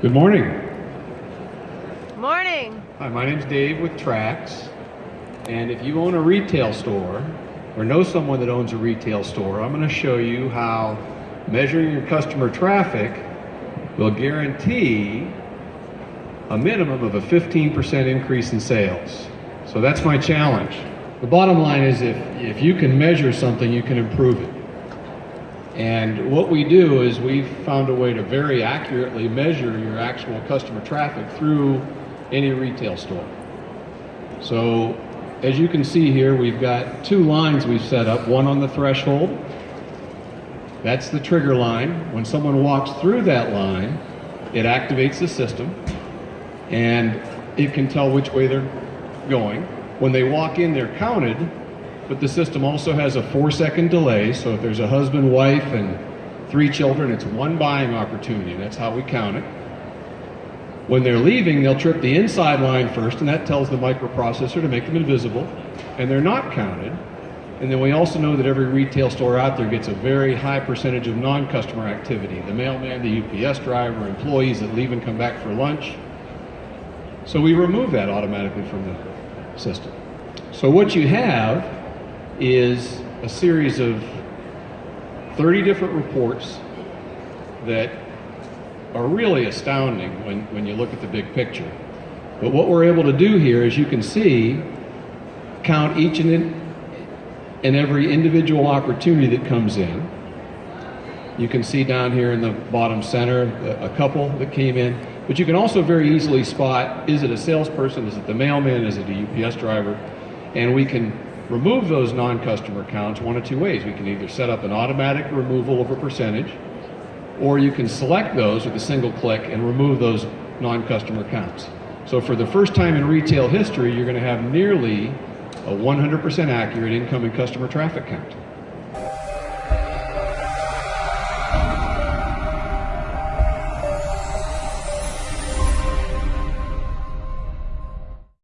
Good morning. Morning. Hi, my name's Dave with Trax. And if you own a retail store or know someone that owns a retail store, I'm going to show you how measuring your customer traffic will guarantee a minimum of a 15% increase in sales. So that's my challenge. The bottom line is if, if you can measure something, you can improve it. And what we do is we've found a way to very accurately measure your actual customer traffic through any retail store. So as you can see here, we've got two lines we've set up, one on the threshold. That's the trigger line. When someone walks through that line, it activates the system and it can tell which way they're going. When they walk in, they're counted but the system also has a four second delay. So if there's a husband, wife, and three children, it's one buying opportunity. That's how we count it. When they're leaving, they'll trip the inside line first, and that tells the microprocessor to make them invisible, and they're not counted. And then we also know that every retail store out there gets a very high percentage of non-customer activity. The mailman, the UPS driver, employees that leave and come back for lunch. So we remove that automatically from the system. So what you have is a series of 30 different reports that are really astounding when, when you look at the big picture. But what we're able to do here, as you can see, count each and, in, and every individual opportunity that comes in. You can see down here in the bottom center a, a couple that came in, but you can also very easily spot, is it a salesperson, is it the mailman, is it a UPS driver, and we can remove those non-customer counts one of two ways. We can either set up an automatic removal of a percentage, or you can select those with a single click and remove those non-customer counts. So for the first time in retail history, you're going to have nearly a 100% accurate incoming customer traffic count.